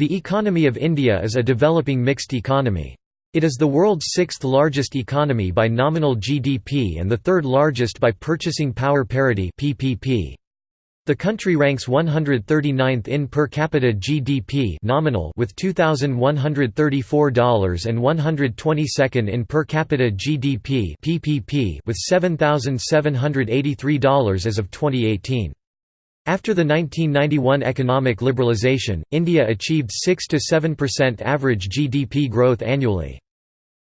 The economy of India is a developing mixed economy. It is the world's sixth largest economy by nominal GDP and the third largest by purchasing power parity PPP. The country ranks 139th in per capita GDP nominal with $2134 and 122nd in per capita GDP PPP with $7783 as of 2018. After the 1991 economic liberalisation, India achieved 6–7% average GDP growth annually.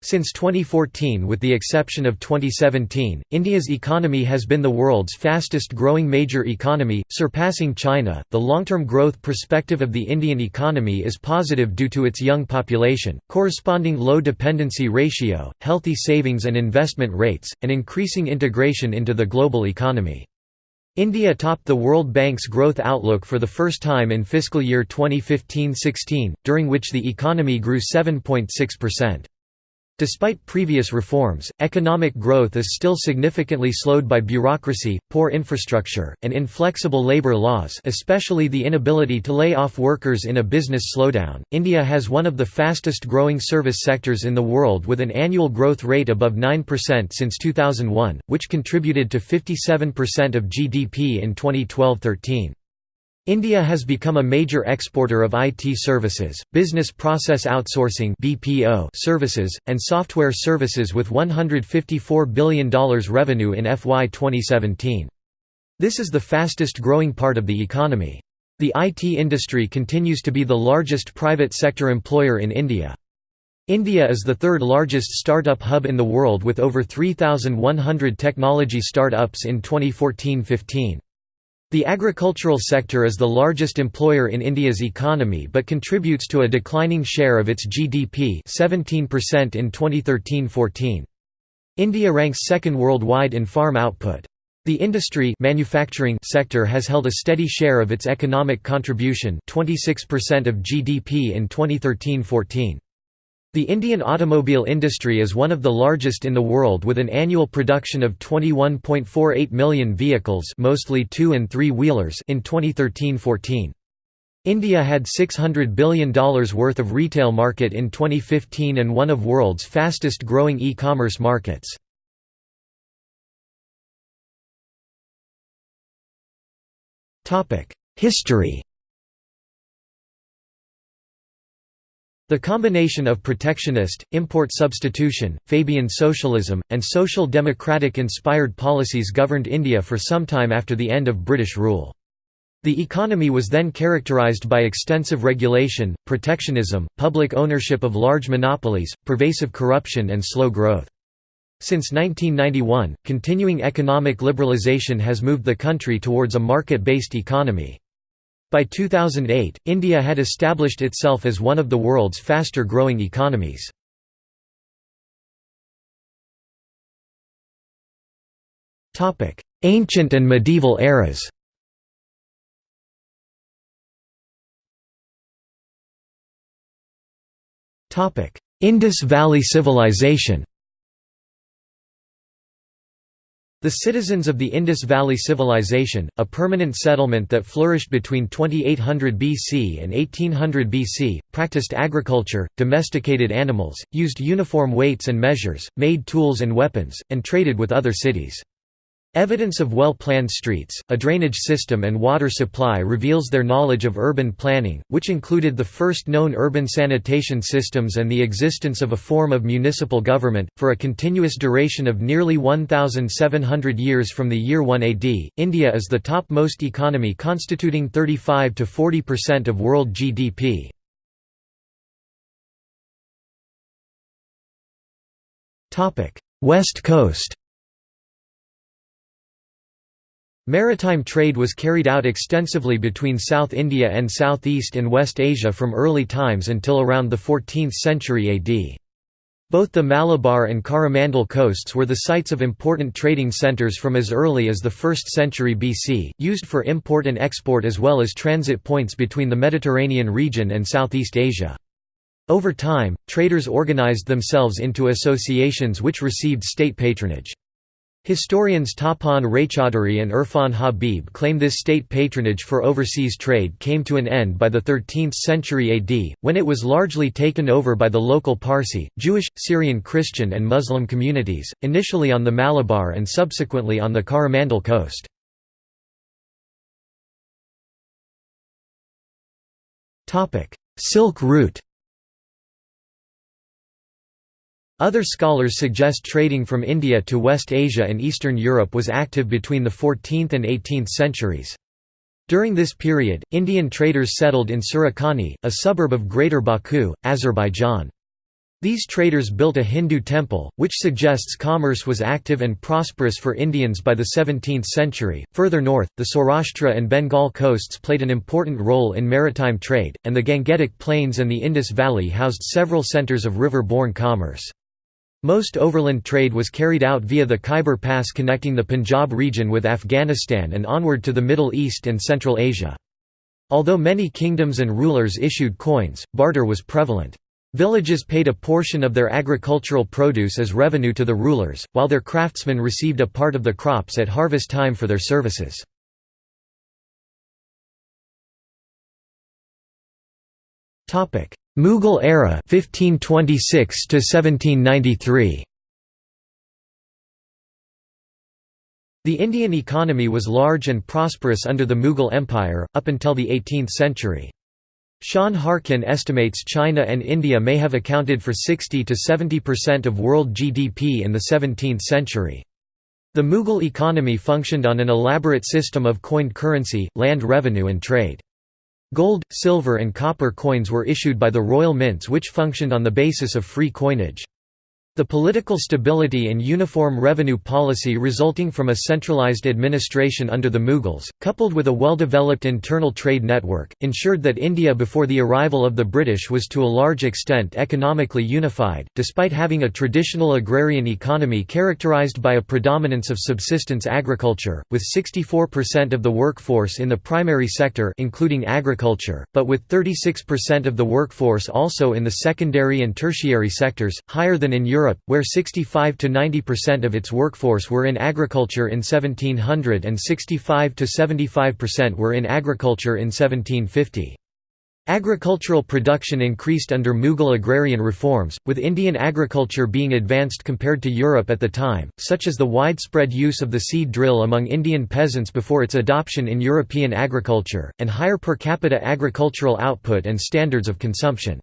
Since 2014 with the exception of 2017, India's economy has been the world's fastest growing major economy, surpassing China. The long-term growth perspective of the Indian economy is positive due to its young population, corresponding low dependency ratio, healthy savings and investment rates, and increasing integration into the global economy. India topped the World Bank's growth outlook for the first time in fiscal year 2015–16, during which the economy grew 7.6%. Despite previous reforms, economic growth is still significantly slowed by bureaucracy, poor infrastructure, and inflexible labor laws, especially the inability to lay off workers in a business slowdown. India has one of the fastest growing service sectors in the world with an annual growth rate above 9% since 2001, which contributed to 57% of GDP in 2012-13. India has become a major exporter of IT services, business process outsourcing (BPO) services, and software services with $154 billion revenue in FY 2017. This is the fastest growing part of the economy. The IT industry continues to be the largest private sector employer in India. India is the third largest startup hub in the world with over 3,100 technology startups in 2014-15. The agricultural sector is the largest employer in India's economy but contributes to a declining share of its GDP 17% in 2013–14. India ranks second worldwide in farm output. The industry manufacturing sector has held a steady share of its economic contribution 26% of GDP in 2013–14. The Indian automobile industry is one of the largest in the world with an annual production of 21.48 million vehicles mostly two- and three-wheelers in 2013–14. India had $600 billion worth of retail market in 2015 and one of world's fastest growing e-commerce markets. History The combination of protectionist, import substitution, Fabian socialism, and social democratic-inspired policies governed India for some time after the end of British rule. The economy was then characterised by extensive regulation, protectionism, public ownership of large monopolies, pervasive corruption and slow growth. Since 1991, continuing economic liberalisation has moved the country towards a market-based economy. By 2008, India had established itself as one of the world's faster-growing economies. Ancient and medieval eras Indus Valley Civilization The citizens of the Indus Valley Civilization, a permanent settlement that flourished between 2800 BC and 1800 BC, practiced agriculture, domesticated animals, used uniform weights and measures, made tools and weapons, and traded with other cities. Evidence of well-planned streets, a drainage system and water supply reveals their knowledge of urban planning, which included the first known urban sanitation systems and the existence of a form of municipal government. For a continuous duration of nearly 1,700 years from the year 1 AD, India is the top-most economy constituting 35 to 40% of world GDP. West Coast Maritime trade was carried out extensively between South India and Southeast and West Asia from early times until around the 14th century AD. Both the Malabar and Coromandel coasts were the sites of important trading centres from as early as the 1st century BC, used for import and export as well as transit points between the Mediterranean region and Southeast Asia. Over time, traders organised themselves into associations which received state patronage. Historians Tapan Raychaudhuri and Irfan Habib claim this state patronage for overseas trade came to an end by the 13th century AD, when it was largely taken over by the local Parsi, Jewish, Syrian Christian and Muslim communities, initially on the Malabar and subsequently on the Coromandel coast. Silk route Other scholars suggest trading from India to West Asia and Eastern Europe was active between the 14th and 18th centuries. During this period, Indian traders settled in Surakhani, a suburb of Greater Baku, Azerbaijan. These traders built a Hindu temple, which suggests commerce was active and prosperous for Indians by the 17th century. Further north, the Saurashtra and Bengal coasts played an important role in maritime trade, and the Gangetic Plains and the Indus Valley housed several centers of river-borne commerce. Most overland trade was carried out via the Khyber Pass connecting the Punjab region with Afghanistan and onward to the Middle East and Central Asia. Although many kingdoms and rulers issued coins, barter was prevalent. Villages paid a portion of their agricultural produce as revenue to the rulers, while their craftsmen received a part of the crops at harvest time for their services. Mughal era 1526 to 1793 The Indian economy was large and prosperous under the Mughal Empire, up until the 18th century. Sean Harkin estimates China and India may have accounted for 60 to 70% of world GDP in the 17th century. The Mughal economy functioned on an elaborate system of coined currency, land revenue and trade. Gold, silver and copper coins were issued by the royal mints which functioned on the basis of free coinage. The political stability and uniform revenue policy resulting from a centralized administration under the Mughals, coupled with a well-developed internal trade network, ensured that India before the arrival of the British was to a large extent economically unified, despite having a traditional agrarian economy characterized by a predominance of subsistence agriculture, with 64% of the workforce in the primary sector including agriculture, but with 36% of the workforce also in the secondary and tertiary sectors, higher than in Europe Europe, where 65 to 90% of its workforce were in agriculture in 1700 and 65 to 75% were in agriculture in 1750. Agricultural production increased under Mughal agrarian reforms, with Indian agriculture being advanced compared to Europe at the time, such as the widespread use of the seed drill among Indian peasants before its adoption in European agriculture, and higher per capita agricultural output and standards of consumption.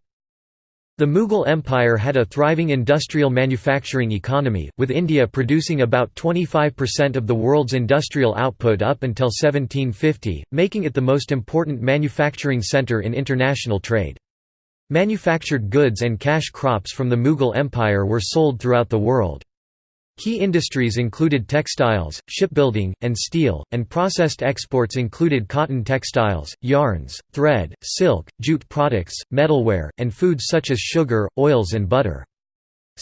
The Mughal Empire had a thriving industrial manufacturing economy, with India producing about 25% of the world's industrial output up until 1750, making it the most important manufacturing centre in international trade. Manufactured goods and cash crops from the Mughal Empire were sold throughout the world. Key industries included textiles, shipbuilding, and steel, and processed exports included cotton textiles, yarns, thread, silk, jute products, metalware, and foods such as sugar, oils and butter.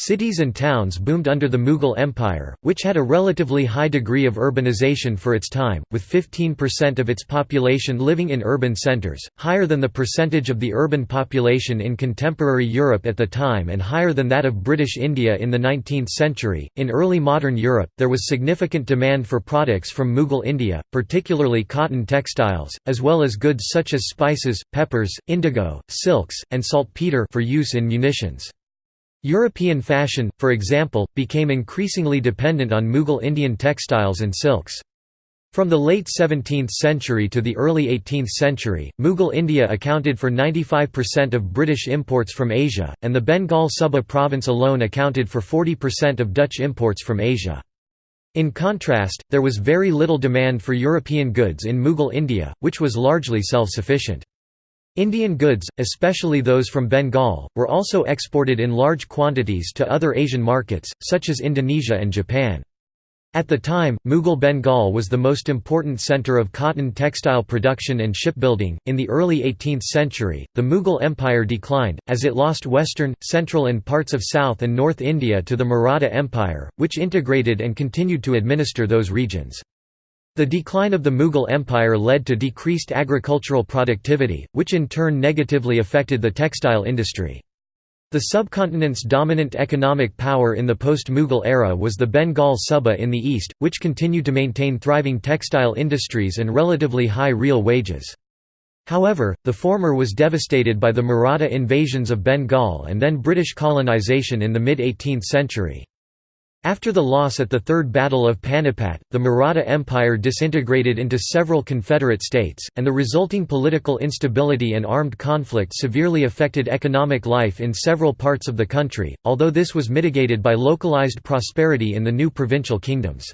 Cities and towns boomed under the Mughal Empire, which had a relatively high degree of urbanization for its time, with 15% of its population living in urban centers, higher than the percentage of the urban population in contemporary Europe at the time and higher than that of British India in the 19th century. In early modern Europe, there was significant demand for products from Mughal India, particularly cotton textiles, as well as goods such as spices, peppers, indigo, silks, and saltpeter for use in munitions. European fashion, for example, became increasingly dependent on Mughal Indian textiles and silks. From the late 17th century to the early 18th century, Mughal India accounted for 95% of British imports from Asia, and the Bengal Suba province alone accounted for 40% of Dutch imports from Asia. In contrast, there was very little demand for European goods in Mughal India, which was largely self-sufficient. Indian goods, especially those from Bengal, were also exported in large quantities to other Asian markets, such as Indonesia and Japan. At the time, Mughal Bengal was the most important center of cotton textile production and shipbuilding. In the early 18th century, the Mughal Empire declined, as it lost western, central, and parts of South and North India to the Maratha Empire, which integrated and continued to administer those regions. The decline of the Mughal Empire led to decreased agricultural productivity, which in turn negatively affected the textile industry. The subcontinent's dominant economic power in the post-Mughal era was the Bengal Suba in the east, which continued to maintain thriving textile industries and relatively high real wages. However, the former was devastated by the Maratha invasions of Bengal and then British colonisation in the mid-18th century. After the loss at the Third Battle of Panipat, the Maratha Empire disintegrated into several confederate states, and the resulting political instability and armed conflict severely affected economic life in several parts of the country, although this was mitigated by localized prosperity in the new provincial kingdoms.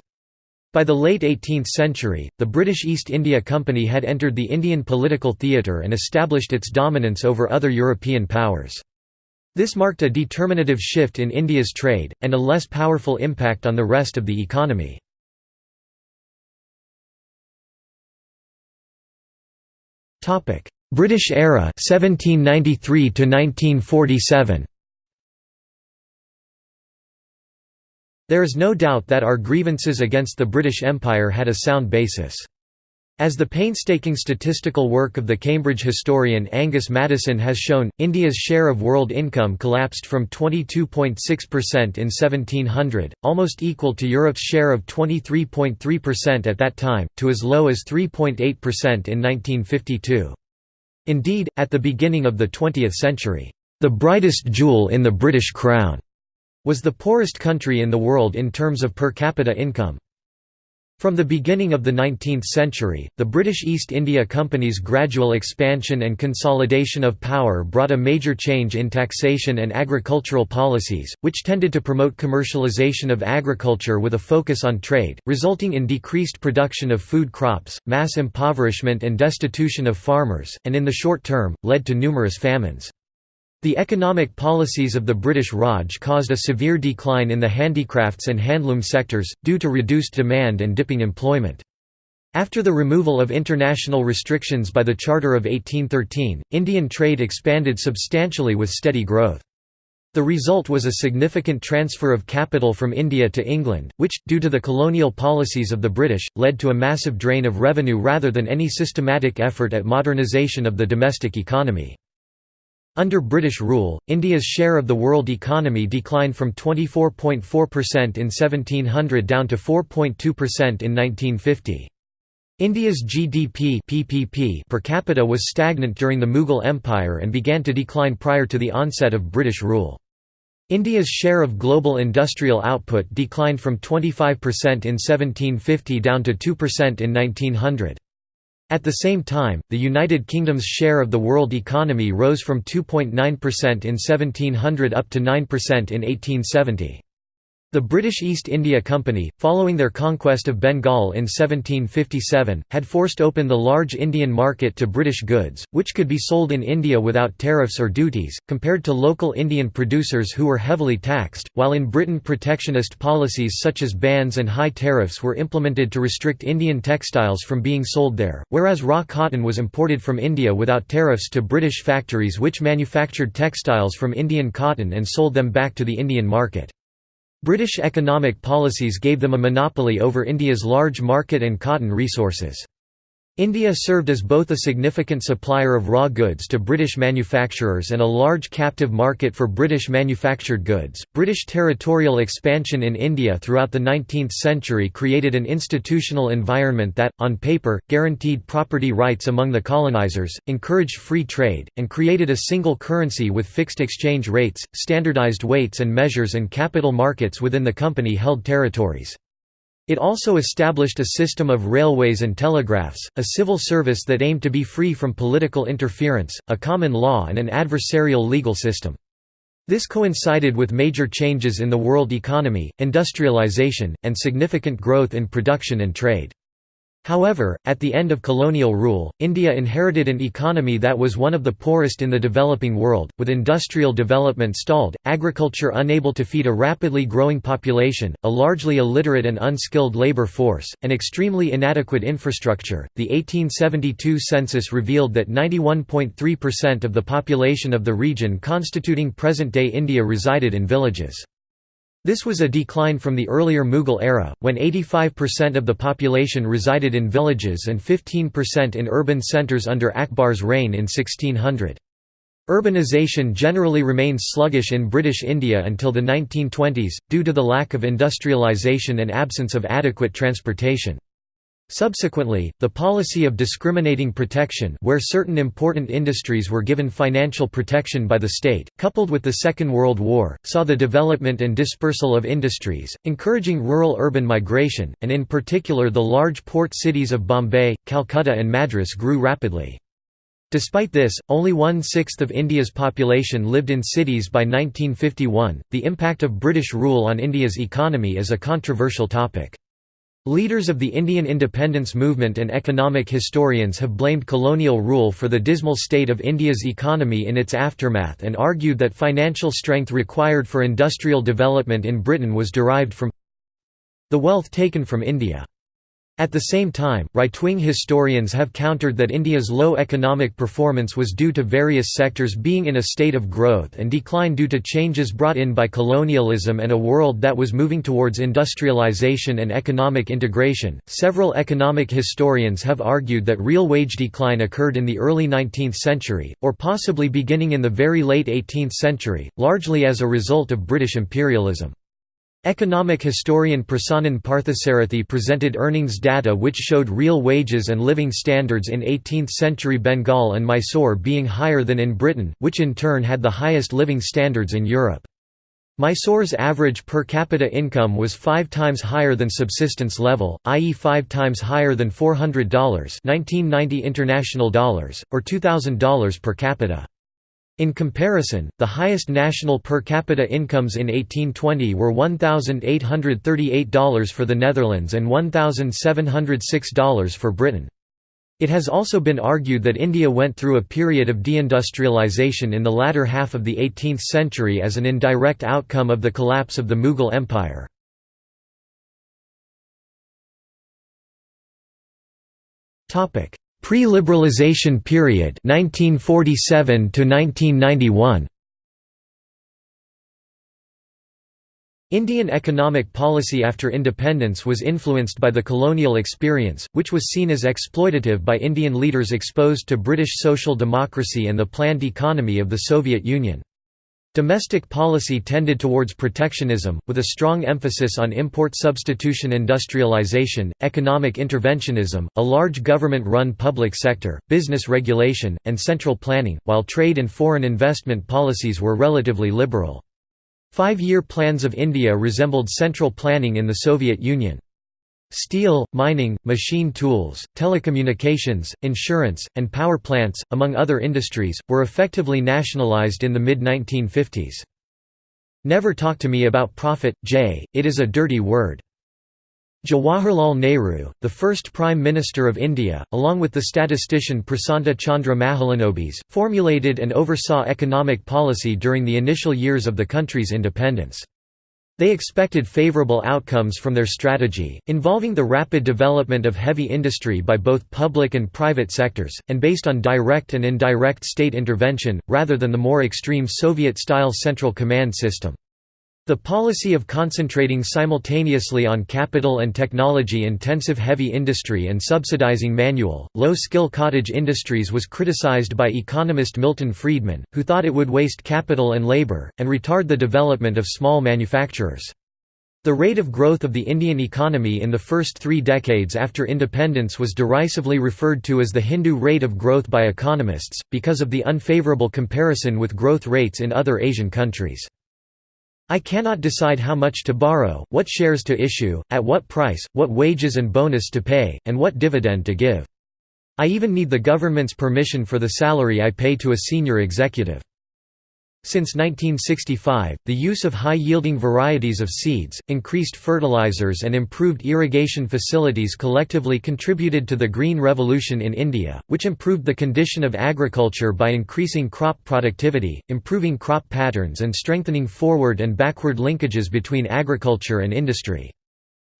By the late 18th century, the British East India Company had entered the Indian political theatre and established its dominance over other European powers. This marked a determinative shift in India's trade, and a less powerful impact on the rest of the economy. British era 1793 to 1947 There is no doubt that our grievances against the British Empire had a sound basis. As the painstaking statistical work of the Cambridge historian Angus Maddison has shown, India's share of world income collapsed from 22.6% in 1700, almost equal to Europe's share of 23.3% at that time, to as low as 3.8% in 1952. Indeed, at the beginning of the 20th century, "...the brightest jewel in the British crown," was the poorest country in the world in terms of per capita income. From the beginning of the 19th century, the British East India Company's gradual expansion and consolidation of power brought a major change in taxation and agricultural policies, which tended to promote commercialization of agriculture with a focus on trade, resulting in decreased production of food crops, mass impoverishment and destitution of farmers, and in the short term, led to numerous famines. The economic policies of the British Raj caused a severe decline in the handicrafts and handloom sectors, due to reduced demand and dipping employment. After the removal of international restrictions by the Charter of 1813, Indian trade expanded substantially with steady growth. The result was a significant transfer of capital from India to England, which, due to the colonial policies of the British, led to a massive drain of revenue rather than any systematic effort at modernisation of the domestic economy. Under British rule, India's share of the world economy declined from 24.4% in 1700 down to 4.2% in 1950. India's GDP PPP per capita was stagnant during the Mughal Empire and began to decline prior to the onset of British rule. India's share of global industrial output declined from 25% in 1750 down to 2% in 1900. At the same time, the United Kingdom's share of the world economy rose from 2.9% in 1700 up to 9% in 1870. The British East India Company, following their conquest of Bengal in 1757, had forced open the large Indian market to British goods, which could be sold in India without tariffs or duties, compared to local Indian producers who were heavily taxed, while in Britain protectionist policies such as bans and high tariffs were implemented to restrict Indian textiles from being sold there, whereas raw cotton was imported from India without tariffs to British factories which manufactured textiles from Indian cotton and sold them back to the Indian market. British economic policies gave them a monopoly over India's large market and cotton resources. India served as both a significant supplier of raw goods to British manufacturers and a large captive market for British manufactured goods. British territorial expansion in India throughout the 19th century created an institutional environment that, on paper, guaranteed property rights among the colonizers, encouraged free trade, and created a single currency with fixed exchange rates, standardized weights and measures, and capital markets within the company held territories. It also established a system of railways and telegraphs, a civil service that aimed to be free from political interference, a common law and an adversarial legal system. This coincided with major changes in the world economy, industrialization, and significant growth in production and trade. However, at the end of colonial rule, India inherited an economy that was one of the poorest in the developing world, with industrial development stalled, agriculture unable to feed a rapidly growing population, a largely illiterate and unskilled labor force, and extremely inadequate infrastructure. The 1872 census revealed that 91.3% of the population of the region constituting present day India resided in villages. This was a decline from the earlier Mughal era, when 85% of the population resided in villages and 15% in urban centres under Akbar's reign in 1600. Urbanization generally remains sluggish in British India until the 1920s, due to the lack of industrialisation and absence of adequate transportation. Subsequently, the policy of discriminating protection where certain important industries were given financial protection by the state, coupled with the Second World War, saw the development and dispersal of industries, encouraging rural-urban migration, and in particular the large port cities of Bombay, Calcutta and Madras grew rapidly. Despite this, only one sixth of India's population lived in cities by 1951. The impact of British rule on India's economy is a controversial topic. Leaders of the Indian independence movement and economic historians have blamed colonial rule for the dismal state of India's economy in its aftermath and argued that financial strength required for industrial development in Britain was derived from the wealth taken from India. At the same time, right-wing historians have countered that India's low economic performance was due to various sectors being in a state of growth and decline due to changes brought in by colonialism and a world that was moving towards industrialization and economic integration. Several economic historians have argued that real wage decline occurred in the early 19th century, or possibly beginning in the very late 18th century, largely as a result of British imperialism. Economic historian Prasannan Parthasarathy presented earnings data which showed real wages and living standards in 18th-century Bengal and Mysore being higher than in Britain, which in turn had the highest living standards in Europe. Mysore's average per capita income was five times higher than subsistence level, i.e. five times higher than $400 1990 international dollars, or $2,000 per capita. In comparison, the highest national per capita incomes in 1820 were $1,838 for the Netherlands and $1,706 for Britain. It has also been argued that India went through a period of deindustrialization in the latter half of the 18th century as an indirect outcome of the collapse of the Mughal Empire. Pre-liberalization period 1947 to 1991 Indian economic policy after independence was influenced by the colonial experience, which was seen as exploitative by Indian leaders exposed to British social democracy and the planned economy of the Soviet Union. Domestic policy tended towards protectionism, with a strong emphasis on import substitution industrialization, economic interventionism, a large government-run public sector, business regulation, and central planning, while trade and foreign investment policies were relatively liberal. Five-year plans of India resembled central planning in the Soviet Union. Steel, mining, machine tools, telecommunications, insurance, and power plants, among other industries, were effectively nationalized in the mid-1950s. Never talk to me about profit, Jeh, it is a dirty word. Jawaharlal Nehru, the first Prime Minister of India, along with the statistician Prasanta Chandra Mahalanobis, formulated and oversaw economic policy during the initial years of the country's independence. They expected favorable outcomes from their strategy, involving the rapid development of heavy industry by both public and private sectors, and based on direct and indirect state intervention, rather than the more extreme Soviet-style central command system. The policy of concentrating simultaneously on capital and technology-intensive heavy industry and subsidizing manual, low-skill cottage industries was criticized by economist Milton Friedman, who thought it would waste capital and labor, and retard the development of small manufacturers. The rate of growth of the Indian economy in the first three decades after independence was derisively referred to as the Hindu rate of growth by economists, because of the unfavorable comparison with growth rates in other Asian countries. I cannot decide how much to borrow, what shares to issue, at what price, what wages and bonus to pay, and what dividend to give. I even need the government's permission for the salary I pay to a senior executive. Since 1965, the use of high-yielding varieties of seeds, increased fertilizers and improved irrigation facilities collectively contributed to the Green Revolution in India, which improved the condition of agriculture by increasing crop productivity, improving crop patterns and strengthening forward and backward linkages between agriculture and industry.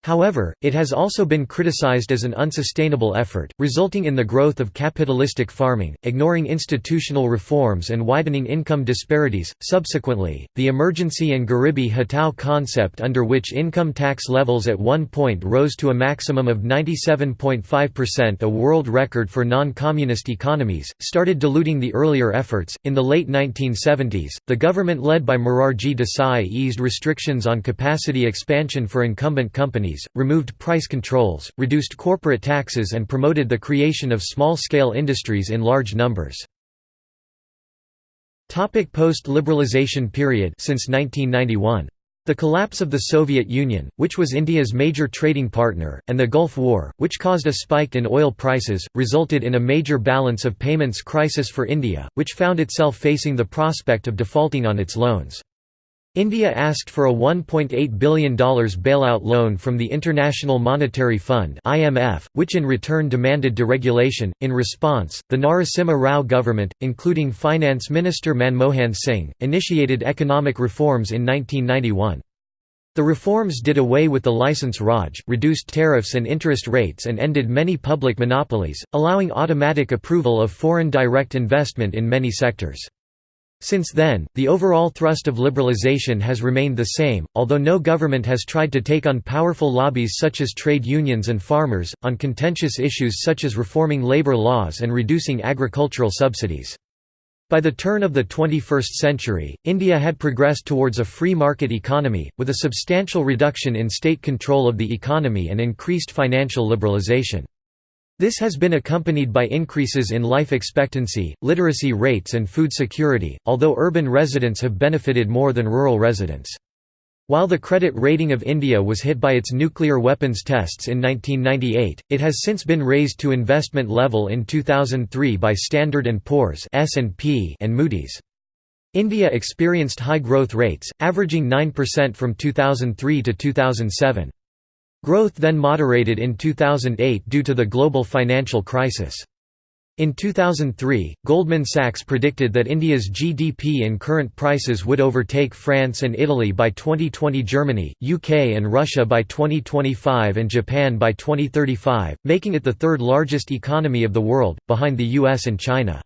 However, it has also been criticized as an unsustainable effort, resulting in the growth of capitalistic farming, ignoring institutional reforms and widening income disparities. Subsequently, the emergency and Garibi Hatao concept under which income tax levels at one point rose to a maximum of 97.5%, a world record for non-communist economies, started diluting the earlier efforts. In the late 1970s, the government led by Morarji Desai eased restrictions on capacity expansion for incumbent companies removed price controls, reduced corporate taxes and promoted the creation of small-scale industries in large numbers. Post-liberalization period since 1991. The collapse of the Soviet Union, which was India's major trading partner, and the Gulf War, which caused a spike in oil prices, resulted in a major balance of payments crisis for India, which found itself facing the prospect of defaulting on its loans. India asked for a $1.8 billion bailout loan from the International Monetary Fund (IMF), which in return demanded deregulation. In response, the Narasimha Rao government, including Finance Minister Manmohan Singh, initiated economic reforms in 1991. The reforms did away with the license Raj, reduced tariffs and interest rates and ended many public monopolies, allowing automatic approval of foreign direct investment in many sectors. Since then, the overall thrust of liberalization has remained the same, although no government has tried to take on powerful lobbies such as trade unions and farmers, on contentious issues such as reforming labor laws and reducing agricultural subsidies. By the turn of the 21st century, India had progressed towards a free market economy, with a substantial reduction in state control of the economy and increased financial liberalization. This has been accompanied by increases in life expectancy, literacy rates and food security, although urban residents have benefited more than rural residents. While the credit rating of India was hit by its nuclear weapons tests in 1998, it has since been raised to investment level in 2003 by Standard & Poor's and Moody's. India experienced high growth rates, averaging 9% from 2003 to 2007. Growth then moderated in 2008 due to the global financial crisis. In 2003, Goldman Sachs predicted that India's GDP in current prices would overtake France and Italy by 2020 Germany, UK and Russia by 2025 and Japan by 2035, making it the third largest economy of the world, behind the US and China.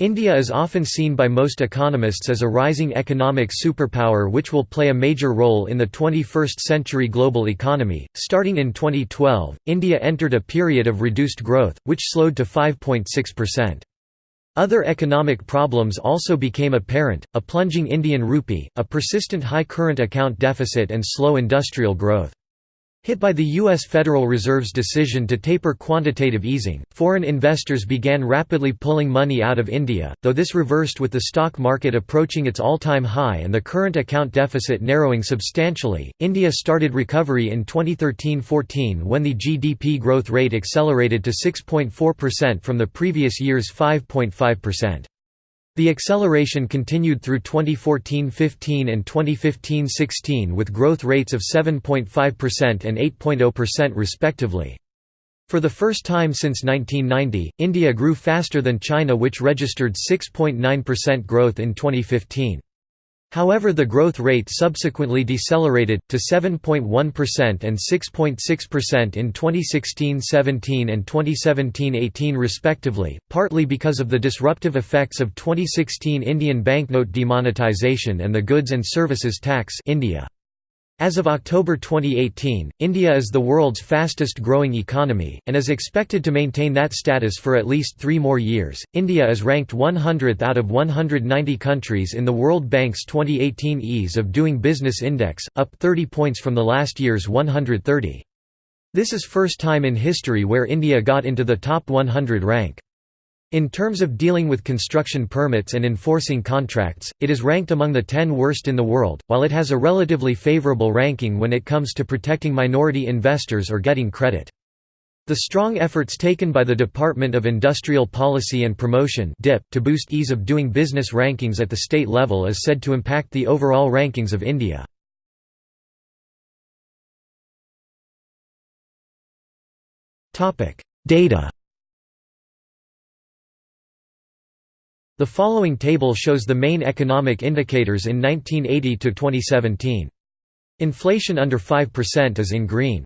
India is often seen by most economists as a rising economic superpower which will play a major role in the 21st century global economy. Starting in 2012, India entered a period of reduced growth, which slowed to 5.6%. Other economic problems also became apparent, a plunging Indian rupee, a persistent high current account deficit and slow industrial growth. Hit by the U.S. Federal Reserve's decision to taper quantitative easing, foreign investors began rapidly pulling money out of India, though this reversed with the stock market approaching its all-time high and the current account deficit narrowing substantially. India started recovery in 2013-14 when the GDP growth rate accelerated to 6.4% from the previous year's 5.5%. The acceleration continued through 2014–15 and 2015–16 with growth rates of 7.5% and 8.0% respectively. For the first time since 1990, India grew faster than China which registered 6.9% growth in 2015. However the growth rate subsequently decelerated, to 7.1% and 6.6% in 2016–17 and 2017–18 respectively, partly because of the disruptive effects of 2016 Indian banknote demonetization and the Goods and Services Tax India. As of October 2018, India is the world's fastest growing economy, and is expected to maintain that status for at least three more years. India is ranked 100th out of 190 countries in the World Bank's 2018 Ease of Doing Business Index, up 30 points from the last year's 130. This is first time in history where India got into the top 100 rank. In terms of dealing with construction permits and enforcing contracts, it is ranked among the 10 worst in the world, while it has a relatively favorable ranking when it comes to protecting minority investors or getting credit. The strong efforts taken by the Department of Industrial Policy and Promotion to boost ease of doing business rankings at the state level is said to impact the overall rankings of India. Data The following table shows the main economic indicators in 1980 to 2017. Inflation under 5% is in green.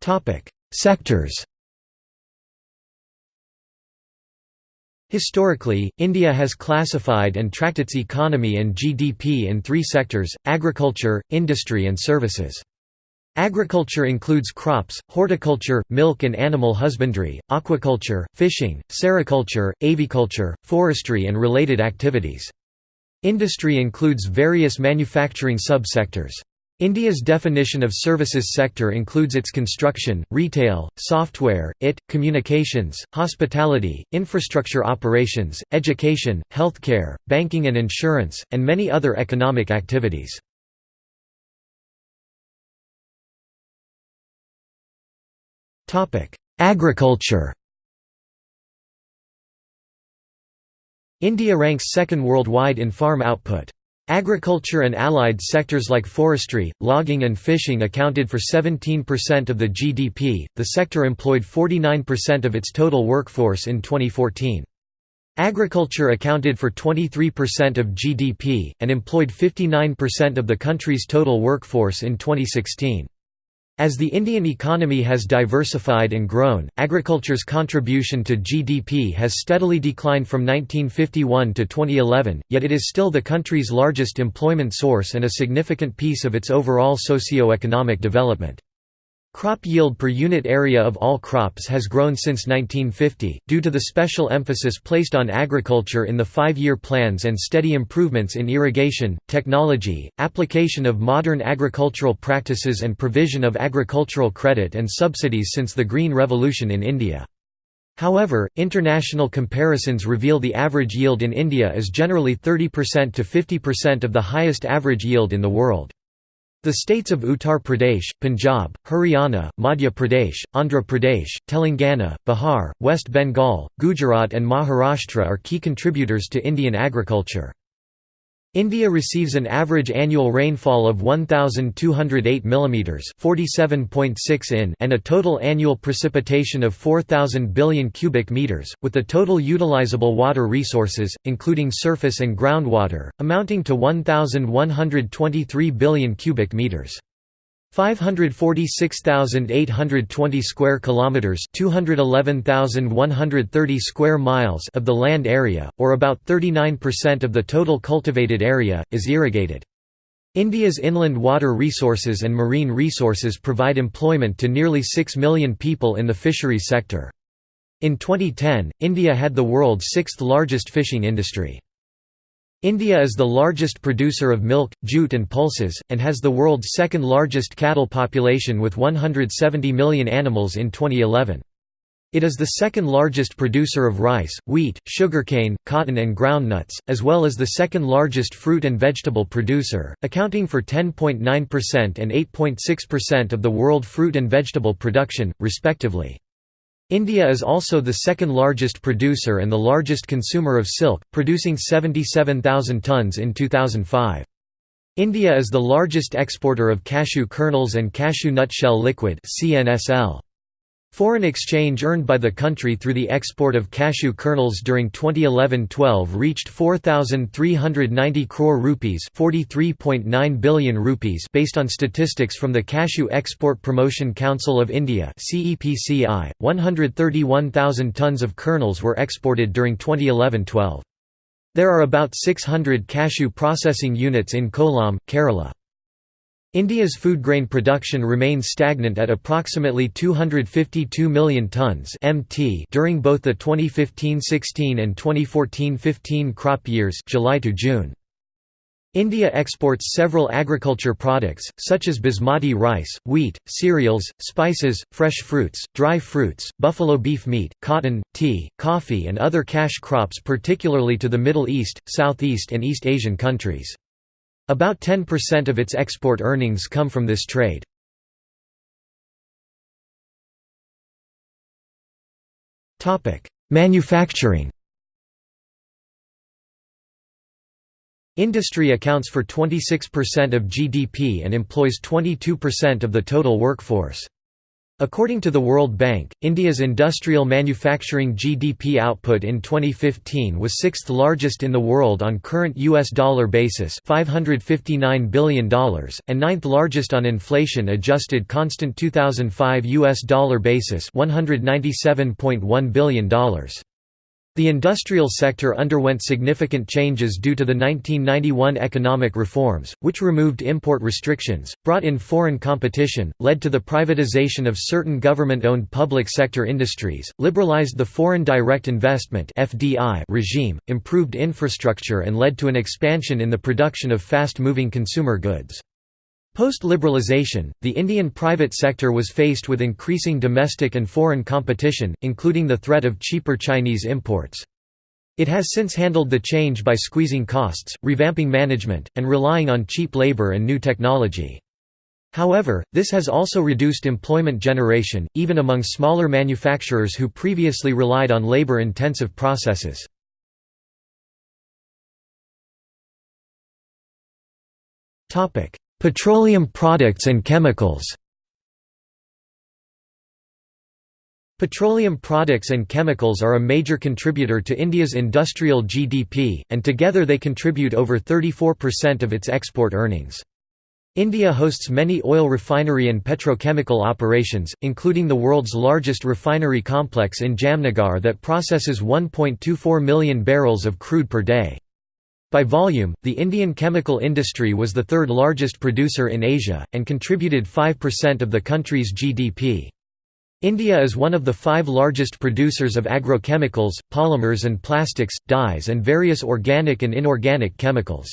Topic: Sectors. Historically, India has classified and tracked its economy and GDP in three sectors, agriculture, industry and services. Agriculture includes crops, horticulture, milk and animal husbandry, aquaculture, fishing, sericulture, aviculture, forestry and related activities. Industry includes various manufacturing subsectors. India's definition of services sector includes its construction, retail, software, IT, communications, hospitality, infrastructure operations, education, healthcare, banking and insurance, and many other economic activities. Agriculture India ranks second worldwide in farm output. Agriculture and allied sectors like forestry, logging and fishing accounted for 17% of the GDP. The sector employed 49% of its total workforce in 2014. Agriculture accounted for 23% of GDP, and employed 59% of the country's total workforce in 2016. As the Indian economy has diversified and grown, agriculture's contribution to GDP has steadily declined from 1951 to 2011, yet it is still the country's largest employment source and a significant piece of its overall socio-economic development. Crop yield per unit area of all crops has grown since 1950, due to the special emphasis placed on agriculture in the five-year plans and steady improvements in irrigation, technology, application of modern agricultural practices and provision of agricultural credit and subsidies since the Green Revolution in India. However, international comparisons reveal the average yield in India is generally 30% to 50% of the highest average yield in the world. The states of Uttar Pradesh, Punjab, Haryana, Madhya Pradesh, Andhra Pradesh, Telangana, Bihar, West Bengal, Gujarat and Maharashtra are key contributors to Indian agriculture. India receives an average annual rainfall of 1208 mm (47.6 in) and a total annual precipitation of 4000 billion cubic meters, with the total utilizable water resources including surface and groundwater amounting to 1123 billion cubic meters. 546,820 square kilometers, 211,130 square miles of the land area, or about 39% of the total cultivated area, is irrigated. India's inland water resources and marine resources provide employment to nearly 6 million people in the fisheries sector. In 2010, India had the world's sixth largest fishing industry. India is the largest producer of milk, jute and pulses, and has the world's second largest cattle population with 170 million animals in 2011. It is the second largest producer of rice, wheat, sugarcane, cotton and groundnuts, as well as the second largest fruit and vegetable producer, accounting for 10.9% and 8.6% of the world fruit and vegetable production, respectively. India is also the second largest producer and the largest consumer of silk, producing 77,000 tonnes in 2005. India is the largest exporter of cashew kernels and cashew nut shell liquid CNSL. Foreign exchange earned by the country through the export of cashew kernels during 2011-12 reached 4390 crore rupees, 43.9 billion rupees based on statistics from the Cashew Export Promotion Council of India (CEPCI). 131,000 tons of kernels were exported during 2011-12. There are about 600 cashew processing units in Kollam, Kerala. India's food grain production remains stagnant at approximately 252 million tonnes (mt) during both the 2015-16 and 2014-15 crop years, July to June. India exports several agriculture products, such as basmati rice, wheat, cereals, spices, fresh fruits, dry fruits, buffalo beef meat, cotton, tea, coffee and other cash crops particularly to the Middle East, Southeast and East Asian countries. About 10% of its export earnings come from this trade. Manufacturing Industry accounts for 26% of GDP and employs 22% of the total workforce. According to the World Bank, India's industrial manufacturing GDP output in 2015 was sixth largest in the world on current US dollar basis $559 billion, and ninth largest on inflation-adjusted constant 2005 US dollar basis $197.1 billion. The industrial sector underwent significant changes due to the 1991 economic reforms, which removed import restrictions, brought in foreign competition, led to the privatization of certain government-owned public sector industries, liberalized the foreign direct investment regime, improved infrastructure and led to an expansion in the production of fast-moving consumer goods. Post-liberalization, the Indian private sector was faced with increasing domestic and foreign competition, including the threat of cheaper Chinese imports. It has since handled the change by squeezing costs, revamping management, and relying on cheap labor and new technology. However, this has also reduced employment generation, even among smaller manufacturers who previously relied on labor-intensive processes. Petroleum products and chemicals Petroleum products and chemicals are a major contributor to India's industrial GDP, and together they contribute over 34% of its export earnings. India hosts many oil refinery and petrochemical operations, including the world's largest refinery complex in Jamnagar that processes 1.24 million barrels of crude per day. By volume, the Indian chemical industry was the third largest producer in Asia, and contributed 5% of the country's GDP. India is one of the five largest producers of agrochemicals, polymers and plastics, dyes and various organic and inorganic chemicals.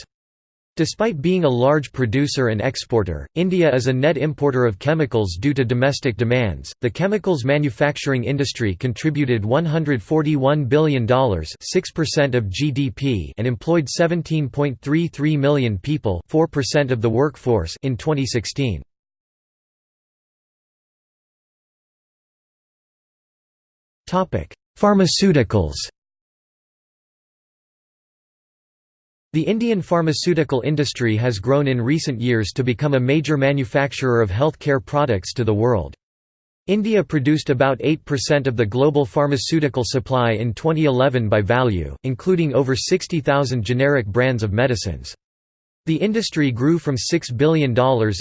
Despite being a large producer and exporter, India is a net importer of chemicals due to domestic demands. The chemicals manufacturing industry contributed $141 billion, 6% of GDP, and employed 17.33 million people, 4% of the workforce in 2016. Topic: Pharmaceuticals. The Indian pharmaceutical industry has grown in recent years to become a major manufacturer of healthcare products to the world. India produced about 8% of the global pharmaceutical supply in 2011 by value, including over 60,000 generic brands of medicines. The industry grew from $6 billion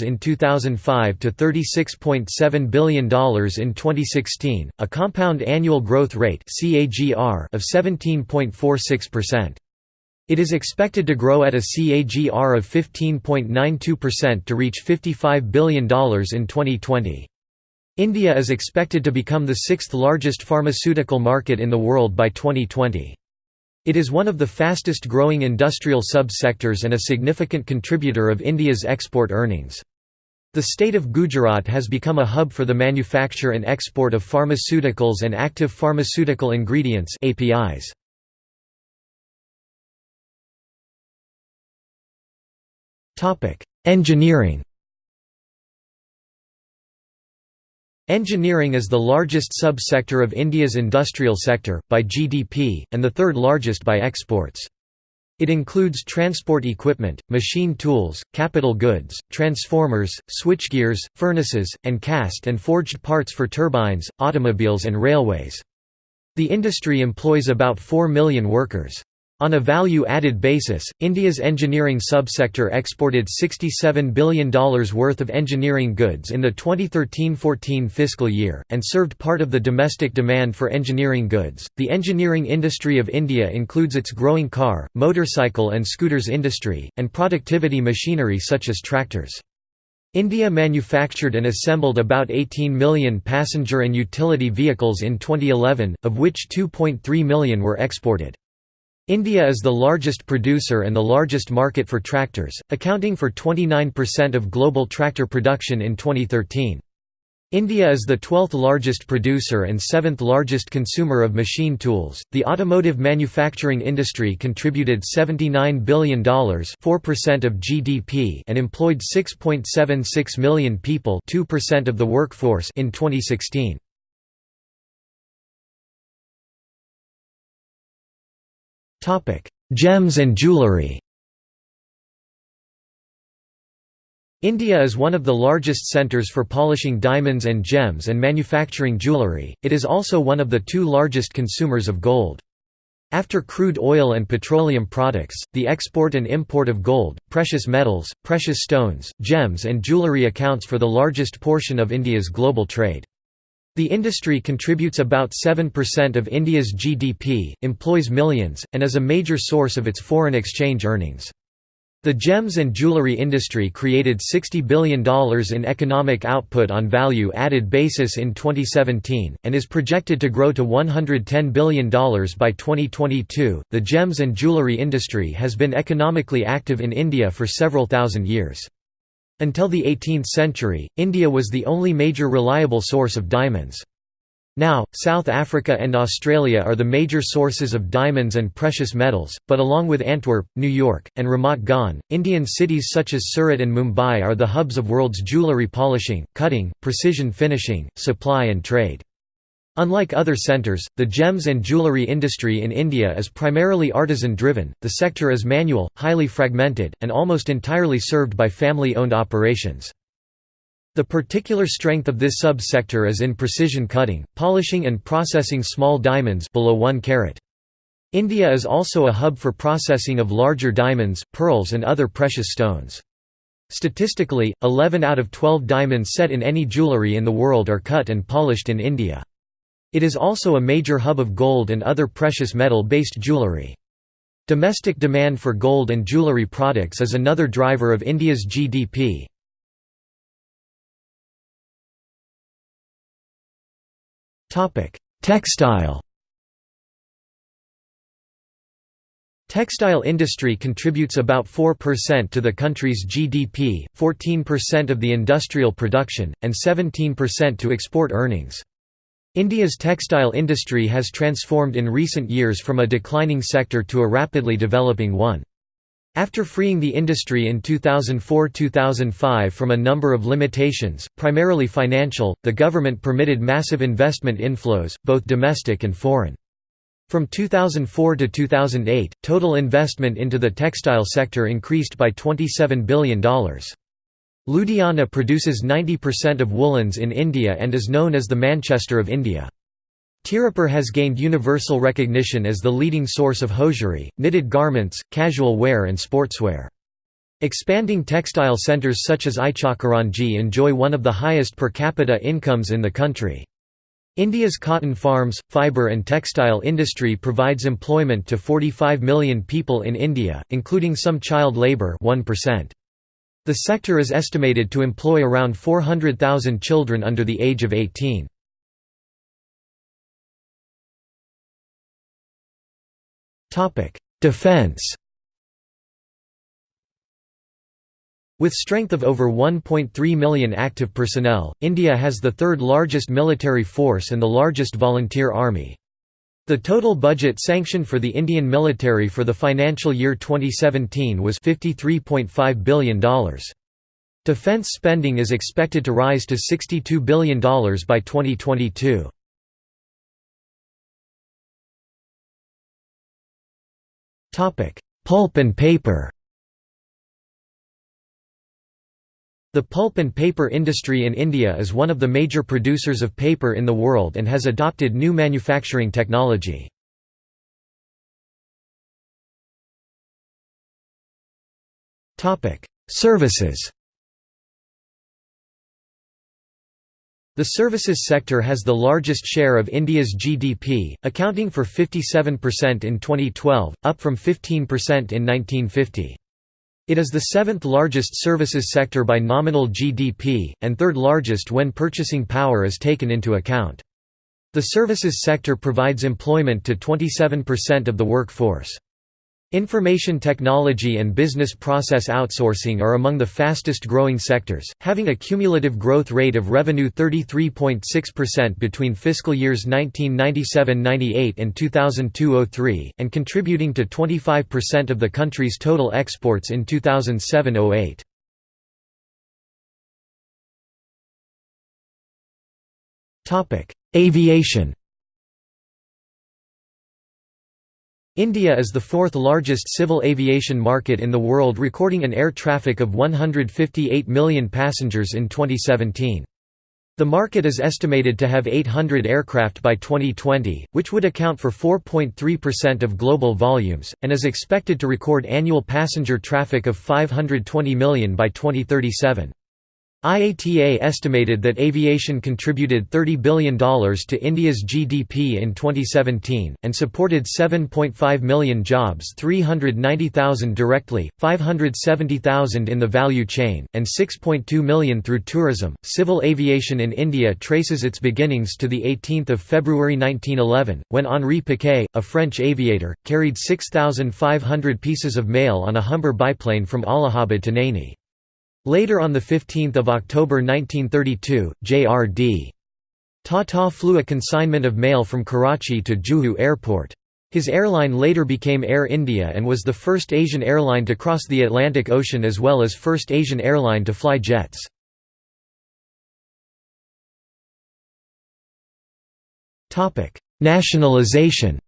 in 2005 to $36.7 billion in 2016, a compound annual growth rate of 17.46%. It is expected to grow at a CAGR of 15.92% to reach $55 billion in 2020. India is expected to become the sixth largest pharmaceutical market in the world by 2020. It is one of the fastest growing industrial sub-sectors and a significant contributor of India's export earnings. The state of Gujarat has become a hub for the manufacture and export of pharmaceuticals and active pharmaceutical ingredients APIs. Engineering Engineering is the largest sub-sector of India's industrial sector, by GDP, and the third largest by exports. It includes transport equipment, machine tools, capital goods, transformers, switchgears, furnaces, and cast and forged parts for turbines, automobiles and railways. The industry employs about 4 million workers. On a value-added basis, India's engineering subsector exported $67 billion worth of engineering goods in the 2013-14 fiscal year, and served part of the domestic demand for engineering goods. The engineering industry of India includes its growing car, motorcycle and scooters industry, and productivity machinery such as tractors. India manufactured and assembled about 18 million passenger and utility vehicles in 2011, of which 2.3 million were exported. India is the largest producer and the largest market for tractors, accounting for 29% of global tractor production in 2013. India is the 12th largest producer and 7th largest consumer of machine tools. The automotive manufacturing industry contributed $79 billion, 4% of GDP, and employed 6.76 million people, 2% of the workforce in 2016. Gems and jewelry India is one of the largest centres for polishing diamonds and gems and manufacturing jewellery, it is also one of the two largest consumers of gold. After crude oil and petroleum products, the export and import of gold, precious metals, precious stones, gems and jewellery accounts for the largest portion of India's global trade. The industry contributes about 7% of India's GDP, employs millions, and is a major source of its foreign exchange earnings. The gems and jewelry industry created $60 billion in economic output on value added basis in 2017, and is projected to grow to $110 billion by 2022. The gems and jewelry industry has been economically active in India for several thousand years. Until the 18th century, India was the only major reliable source of diamonds. Now, South Africa and Australia are the major sources of diamonds and precious metals, but along with Antwerp, New York, and Ramat Gan, Indian cities such as Surat and Mumbai are the hubs of world's jewellery polishing, cutting, precision finishing, supply and trade. Unlike other centres, the gems and jewellery industry in India is primarily artisan-driven, the sector is manual, highly fragmented, and almost entirely served by family-owned operations. The particular strength of this sub-sector is in precision cutting, polishing and processing small diamonds below 1 carat. India is also a hub for processing of larger diamonds, pearls and other precious stones. Statistically, 11 out of 12 diamonds set in any jewellery in the world are cut and polished in India. It is also a major hub of gold and other precious metal-based jewellery. Domestic demand for gold and jewellery products is another driver of India's GDP. Textile Textile industry contributes about 4% to the country's GDP, 14% of the industrial production, and 17% to export earnings. India's textile industry has transformed in recent years from a declining sector to a rapidly developing one. After freeing the industry in 2004–2005 from a number of limitations, primarily financial, the government permitted massive investment inflows, both domestic and foreign. From 2004 to 2008, total investment into the textile sector increased by $27 billion. Ludhiana produces 90% of woolens in India and is known as the Manchester of India. Tirupur has gained universal recognition as the leading source of hosiery, knitted garments, casual wear and sportswear. Expanding textile centres such as Ichalkaranji enjoy one of the highest per capita incomes in the country. India's cotton farms, fibre and textile industry provides employment to 45 million people in India, including some child labour 1%. The sector is estimated to employ around 400,000 children under the age of 18. Defense With strength of over 1.3 million active personnel, India has the third largest military force and the largest volunteer army. The total budget sanctioned for the Indian military for the financial year 2017 was $53.5 billion. Defence spending is expected to rise to $62 billion by 2022. Pulp and paper The pulp and paper industry in India is one of the major producers of paper in the world and has adopted new manufacturing technology. Services The services sector has the largest share of India's GDP, accounting for 57% in 2012, up from 15% in 1950. It is the seventh largest services sector by nominal GDP, and third largest when purchasing power is taken into account. The services sector provides employment to 27% of the workforce. Information technology and business process outsourcing are among the fastest growing sectors, having a cumulative growth rate of revenue 33.6% between fiscal years 1997–98 and 2002–03, and contributing to 25% of the country's total exports in 2007–08. Aviation India is the fourth largest civil aviation market in the world recording an air traffic of 158 million passengers in 2017. The market is estimated to have 800 aircraft by 2020, which would account for 4.3% of global volumes, and is expected to record annual passenger traffic of 520 million by 2037. IATA estimated that aviation contributed $30 billion to India's GDP in 2017, and supported 7.5 million jobs 390,000 directly, 570,000 in the value chain, and 6.2 million through tourism. Civil aviation in India traces its beginnings to 18 February 1911, when Henri Pequet, a French aviator, carried 6,500 pieces of mail on a Humber biplane from Allahabad to Naini. Later on 15 October 1932, J.R.D. Tata flew a consignment of mail from Karachi to Juhu Airport. His airline later became Air India and was the first Asian airline to cross the Atlantic Ocean as well as first Asian airline to fly jets. Nationalization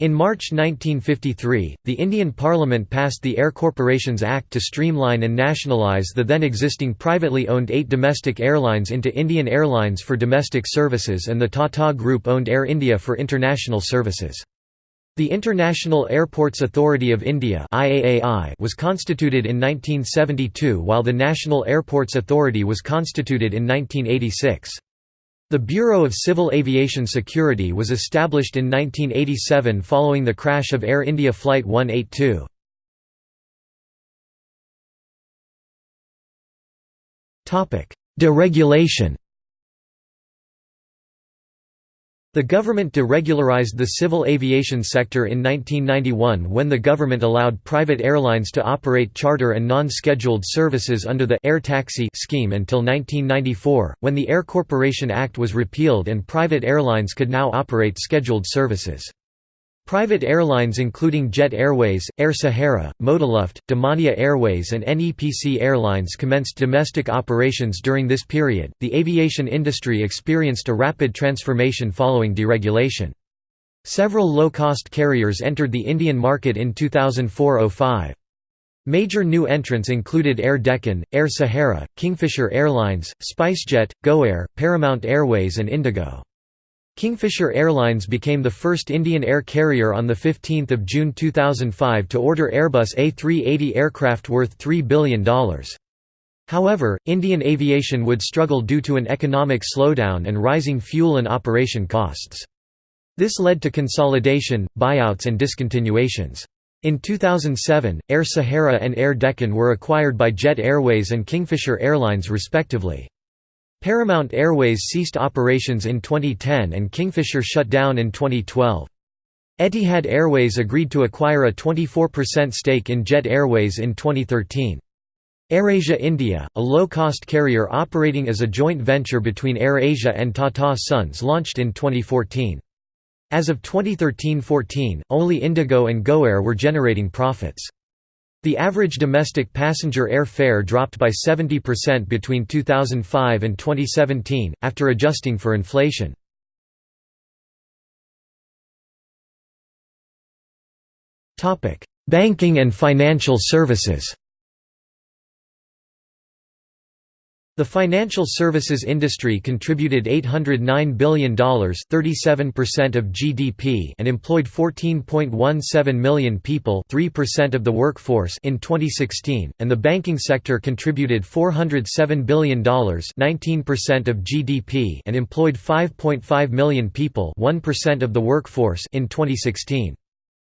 In March 1953, the Indian Parliament passed the Air Corporations Act to streamline and nationalise the then existing privately owned eight domestic airlines into Indian Airlines for domestic services and the Tata Group owned Air India for international services. The International Airports Authority of India was constituted in 1972 while the National Airports Authority was constituted in 1986. The Bureau of Civil Aviation Security was established in 1987 following the crash of Air India Flight 182. Deregulation The government deregularized the civil aviation sector in 1991 when the government allowed private airlines to operate charter and non-scheduled services under the Air Taxi scheme until 1994, when the Air Corporation Act was repealed and private airlines could now operate scheduled services. Private airlines including Jet Airways, Air Sahara, ModiLuft, Damania Airways, and NEPC Airlines commenced domestic operations during this period. The aviation industry experienced a rapid transformation following deregulation. Several low cost carriers entered the Indian market in 2004 05. Major new entrants included Air Deccan, Air Sahara, Kingfisher Airlines, SpiceJet, GoAir, Paramount Airways, and Indigo. Kingfisher Airlines became the first Indian air carrier on 15 June 2005 to order Airbus A380 aircraft worth $3 billion. However, Indian aviation would struggle due to an economic slowdown and rising fuel and operation costs. This led to consolidation, buyouts and discontinuations. In 2007, Air Sahara and Air Deccan were acquired by Jet Airways and Kingfisher Airlines respectively. Paramount Airways ceased operations in 2010 and Kingfisher shut down in 2012. Etihad Airways agreed to acquire a 24% stake in Jet Airways in 2013. AirAsia India, a low-cost carrier operating as a joint venture between AirAsia and Tata Sons launched in 2014. As of 2013–14, only Indigo and GoAir were generating profits. The average domestic passenger air fare dropped by 70% between 2005 and 2017, after adjusting for inflation. Banking and financial services The financial services industry contributed $809 billion 37% of GDP and employed 14.17 million people 3% of the workforce in 2016, and the banking sector contributed $407 billion 19% of GDP and employed 5.5 million people 1% of the workforce in 2016.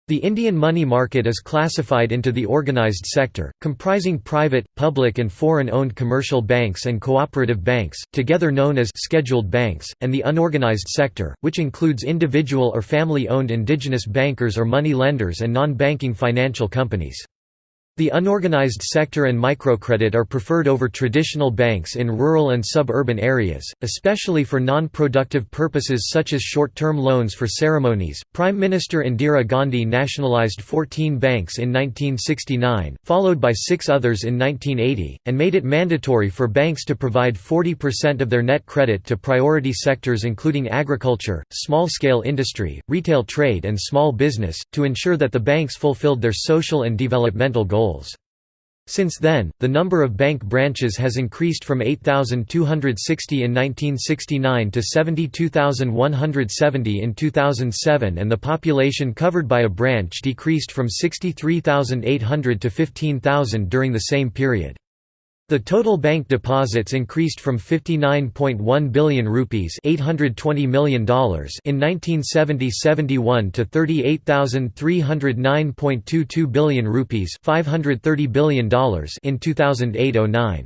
The Indian money market is classified into the organised sector, comprising private, public and foreign-owned commercial banks and cooperative banks, together known as scheduled banks, and the unorganised sector, which includes individual or family-owned indigenous bankers or money lenders and non-banking financial companies. The unorganized sector and microcredit are preferred over traditional banks in rural and suburban areas, especially for non productive purposes such as short term loans for ceremonies. Prime Minister Indira Gandhi nationalized 14 banks in 1969, followed by six others in 1980, and made it mandatory for banks to provide 40% of their net credit to priority sectors including agriculture, small scale industry, retail trade, and small business, to ensure that the banks fulfilled their social and developmental goals goals. Since then, the number of bank branches has increased from 8,260 in 1969 to 72,170 in 2007 and the population covered by a branch decreased from 63,800 to 15,000 during the same period. The total bank deposits increased from 59.1 billion rupees $820 million in 1970-71 to 38,309.22 billion rupees $530 billion in 2008-09.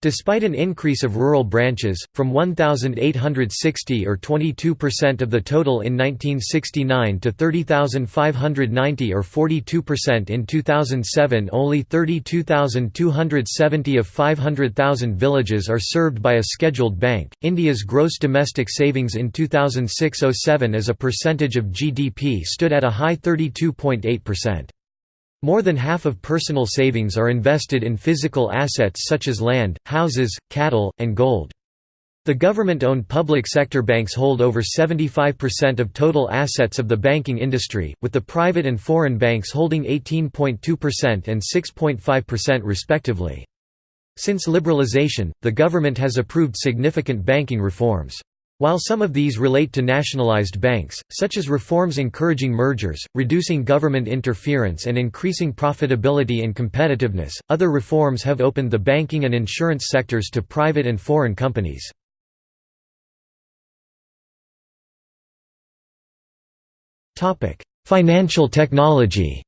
Despite an increase of rural branches, from 1,860 or 22% of the total in 1969 to 30,590 or 42% in 2007 only 32,270 of 500,000 villages are served by a scheduled bank. India's gross domestic savings in 2006-07 as a percentage of GDP stood at a high 32.8%. More than half of personal savings are invested in physical assets such as land, houses, cattle, and gold. The government-owned public sector banks hold over 75% of total assets of the banking industry, with the private and foreign banks holding 18.2% and 6.5% respectively. Since liberalization, the government has approved significant banking reforms. While some of these relate to nationalized banks, such as reforms encouraging mergers, reducing government interference and increasing profitability and competitiveness, other reforms have opened the banking and insurance sectors to private and foreign companies. Financial technology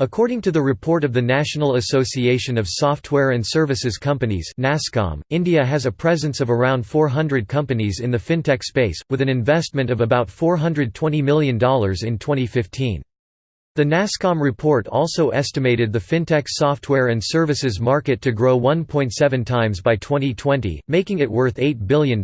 According to the report of the National Association of Software and Services Companies NASSCOM, India has a presence of around 400 companies in the fintech space, with an investment of about $420 million in 2015. The NASSCOM report also estimated the fintech software and services market to grow 1.7 times by 2020, making it worth $8 billion.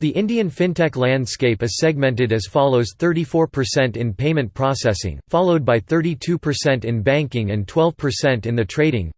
The Indian fintech landscape is segmented as follows 34% in payment processing, followed by 32% in banking and 12% in the trading,